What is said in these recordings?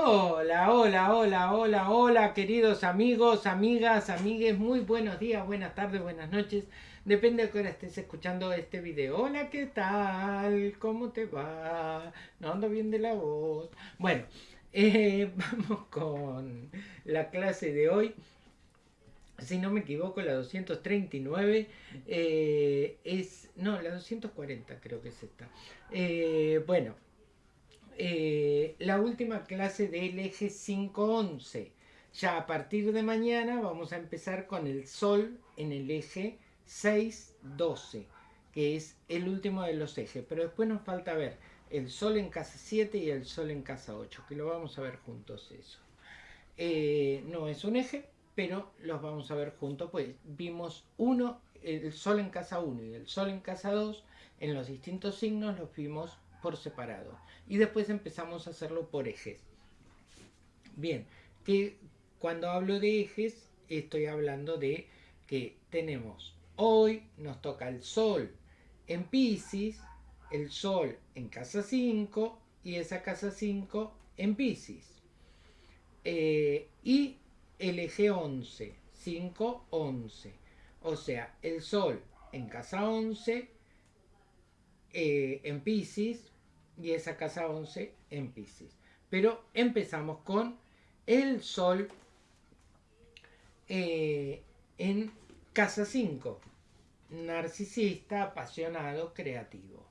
Hola, hola, hola, hola, hola, queridos amigos, amigas, amigues, muy buenos días, buenas tardes, buenas noches. Depende de qué hora estés escuchando este video. Hola, ¿qué tal? ¿Cómo te va? No ando bien de la voz. Bueno, eh, vamos con la clase de hoy. Si no me equivoco, la 239 eh, es... No, la 240 creo que es esta. Eh, bueno, eh, la última clase del eje 511. Ya a partir de mañana vamos a empezar con el Sol en el eje 612, que es el último de los ejes. Pero después nos falta ver el Sol en casa 7 y el Sol en casa 8, que lo vamos a ver juntos eso. Eh, no es un eje, pero los vamos a ver juntos, pues vimos uno, el Sol en casa 1 y el Sol en casa 2, en los distintos signos los vimos por separado. Y después empezamos a hacerlo por ejes. Bien, que cuando hablo de ejes estoy hablando de que tenemos hoy nos toca el sol en Pisces, el sol en casa 5 y esa casa 5 en Pisces. Eh, y el eje 11, 5, 11. O sea, el sol en casa 11 eh, en Pisces y esa casa 11 en Pisces. Pero empezamos con el Sol eh, en casa 5, narcisista, apasionado, creativo.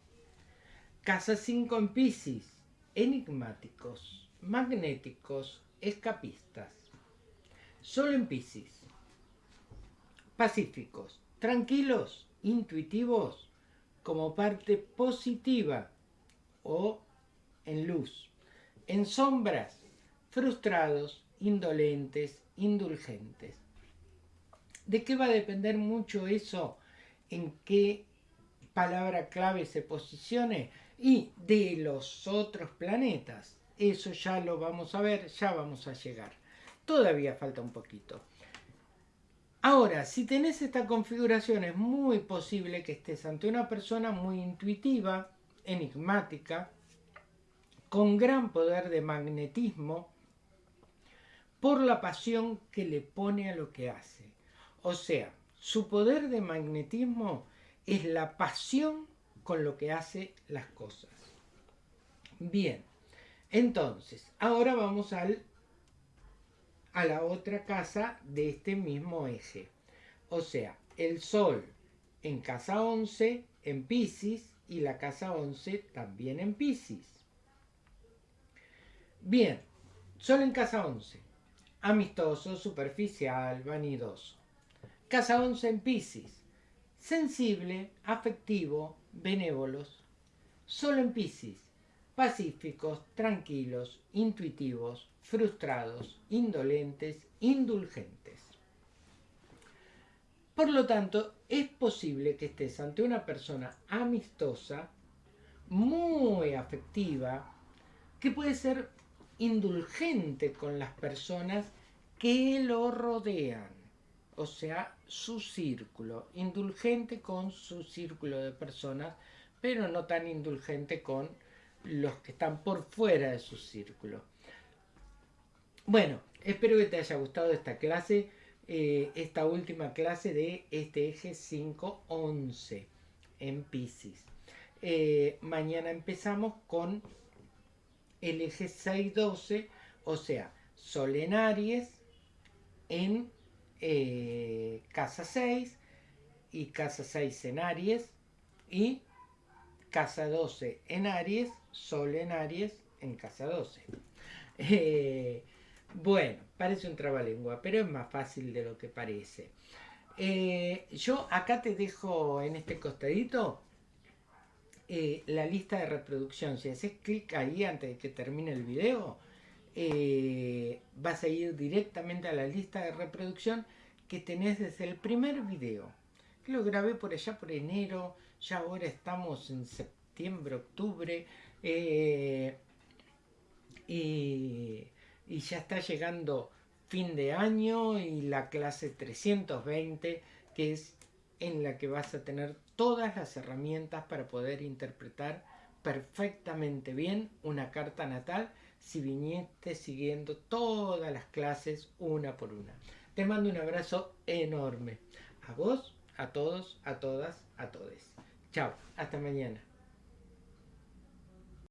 Casa 5 en Pisces, enigmáticos, magnéticos, escapistas. Sol en Pisces, pacíficos, tranquilos, intuitivos, como parte positiva o en luz. En sombras, frustrados, indolentes, indulgentes. ¿De qué va a depender mucho eso? ¿En qué palabra clave se posicione? Y de los otros planetas. Eso ya lo vamos a ver, ya vamos a llegar. Todavía falta un poquito. Ahora, si tenés esta configuración, es muy posible que estés ante una persona muy intuitiva, enigmática, con gran poder de magnetismo, por la pasión que le pone a lo que hace. O sea, su poder de magnetismo es la pasión con lo que hace las cosas. Bien, entonces, ahora vamos al, a la otra casa de este mismo eje. O sea, el Sol en casa 11, en Pisces, y la casa 11 también en Pisces. Bien, Sol en casa 11. Amistoso, superficial, vanidoso. Casa 11 en Pisces. Sensible, afectivo, benévolos. Sol en Pisces. Pacíficos, tranquilos, intuitivos, frustrados, indolentes, indulgentes. Por lo tanto, es posible que estés ante una persona amistosa, muy afectiva, que puede ser indulgente con las personas que lo rodean, o sea, su círculo, indulgente con su círculo de personas, pero no tan indulgente con los que están por fuera de su círculo. Bueno, espero que te haya gustado esta clase. Eh, esta última clase de este eje 511 en Pisces. Eh, mañana empezamos con el eje 612, o sea, Sol en Aries en eh, casa 6 y casa 6 en Aries y casa 12 en Aries, Sol en Aries en casa 12. Bueno, parece un trabalengua, pero es más fácil de lo que parece. Eh, yo acá te dejo en este costadito eh, la lista de reproducción. Si haces clic ahí antes de que termine el video, eh, vas a ir directamente a la lista de reproducción que tenés desde el primer video. Lo grabé por allá por enero, ya ahora estamos en septiembre, octubre. y y ya está llegando fin de año y la clase 320 que es en la que vas a tener todas las herramientas para poder interpretar perfectamente bien una carta natal si viniste siguiendo todas las clases una por una. Te mando un abrazo enorme. A vos, a todos, a todas, a todes. Chao, hasta mañana.